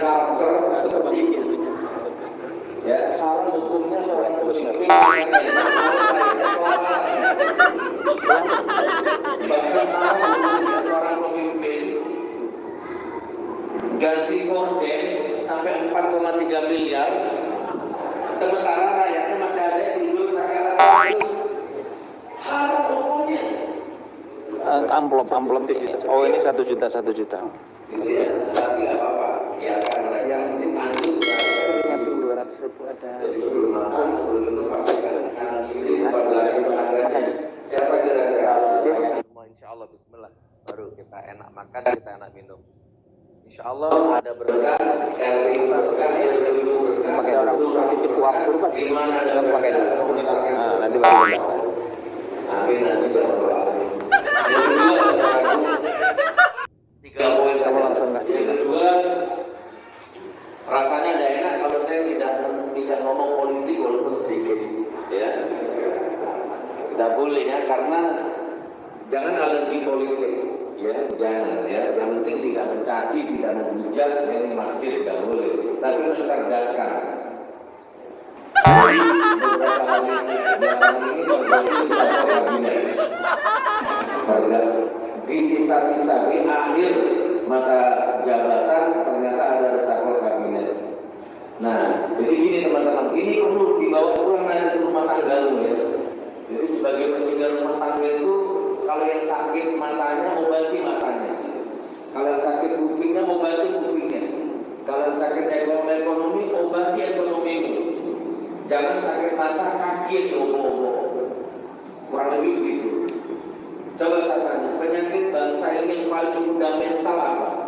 karakter seperti itu. Ya, salah hukumnya seorang pemimpin bahkan seorang pemimpin ganti korden sampai 4,3 miliar sementara rakyatnya masih ada yang tidur pakai rasa haram hukumnya Eh, amplop amplop. Oh ini satu juta satu juta. gitu ya tapi nggak Nyamping dua ratus ribu ada. sebelum makan sebelum itu pastikan sana sini pada ada siapa kira-kira? Semua insya Allah Bismillah. Baru kita enak makan kita enak minum. Insya Allah ada berkah. Yang lebih berkah yang lebih berkah. Pakai orang titip waktu pak. di mana ada pakai berkah dulu. Nah, nanti baru. Amin amin ya rabbal alamin. Yang kedua, tiga poin Kamu saja. langsung kasih. Yang kedua, rasanya tidak enak kalau saya tidak tidak ngomong politik walaupun sedikit, ya. Tidak boleh ya karena jangan alergi politik, ya jangan ya. Yang penting tidak mencaci, tidak menghujat, ya, ini masjid tidak boleh. Tapi mencerdaskan. Di sisa-sisa di akhir masa jabatan ternyata ada kabinet. Nah, jadi gini teman-teman, ini perlu dibawa pulang nanti ke rumah tangga lu ya. Jadi sebagai presiden rumah tangga itu kalau yang sakit matanya obati matanya. Kalau sakit kupingnya obati kupingnya. Kalau sakit ekonomi obati ekonomimu. Jangan sakit mata kaki obo-obo. Kurang lebih begitu. Coba saya tanya, penyakit bangsa ini paling fundamental apa?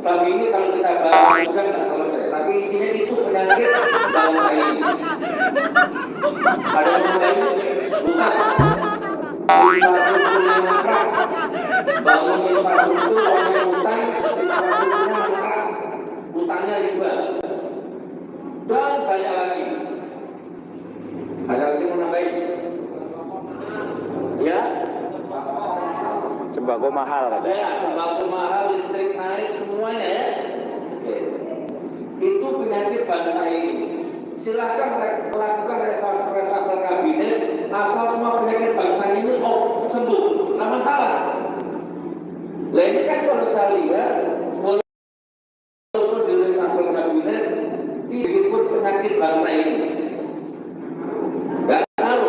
tapi ini kalau kita bahas juga nggak selesai. Tapi intinya itu penyakit bangsa ini. Ada lain? Bukan. Bangun infrastruktur orang utang infrastrukturnya mangkrak utangnya riba dan banyak lagi ada lagi mau nambahin ya Sembako mahal katanya. Ya, sembako mahal, listrik naik, semuanya ya. Oke. Itu penyakit bangsa ini. Silahkan melakukan reshuffle kabinet, asal semua penyakit bangsa ini oh sembuh, nggak masalah. Nah ini kan kalau saya lihat, walaupun di reshuffle kabinet, tidak penyakit bangsa ini. Gak tahu,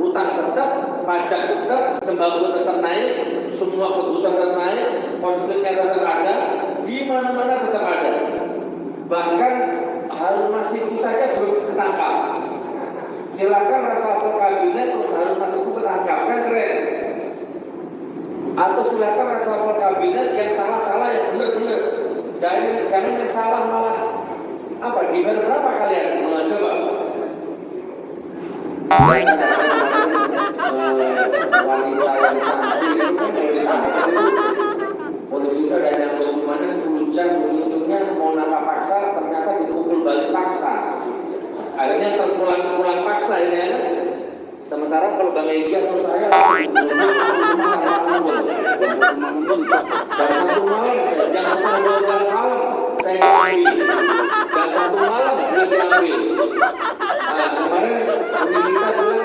utang tetap, pajak tetap, sembako tetap naik, semua kebutuhan tetap naik, konfliknya tetap ada, di mana-mana tetap ada. Bahkan Harun Masiku saja belum ketangkap. Silakan reshuffle kabinet terus Harun Masiku ketangkap, kan keren. Atau silakan reshuffle kabinet yang salah-salah yang benar-benar. Jangan, jangan yang salah malah apa gimana berapa kalian? Nah, coba. wanita yang cantik itu kan dari ditangkap itu polisi itu ada yang dokumennya 10 jam ujung-ujungnya mau nangkap paksa ternyata dipukul balik paksa. Akhirnya terpulang-pulang paksa ini ya. Sementara kalau Bang Egy atau saya dan satu malam jam setengah dua malam saya diambil. Dan satu malam dia diambil. Nah kemarin kita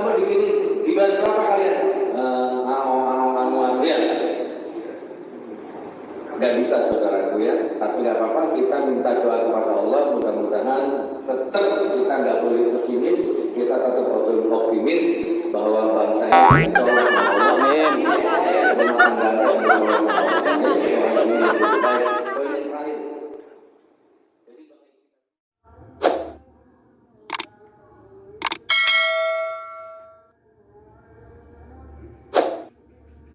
mau mau digini dibayar berapa kalian? Uh, anu anu anu ya nggak bisa saudaraku ya. Tapi nggak apa-apa kita minta doa kepada Allah. Mudah-mudahan tetap kita nggak boleh pesimis. Kita tetap optimis bahwa bangsa ini insya Allah amin. Rumah tangganya insya Allah amin.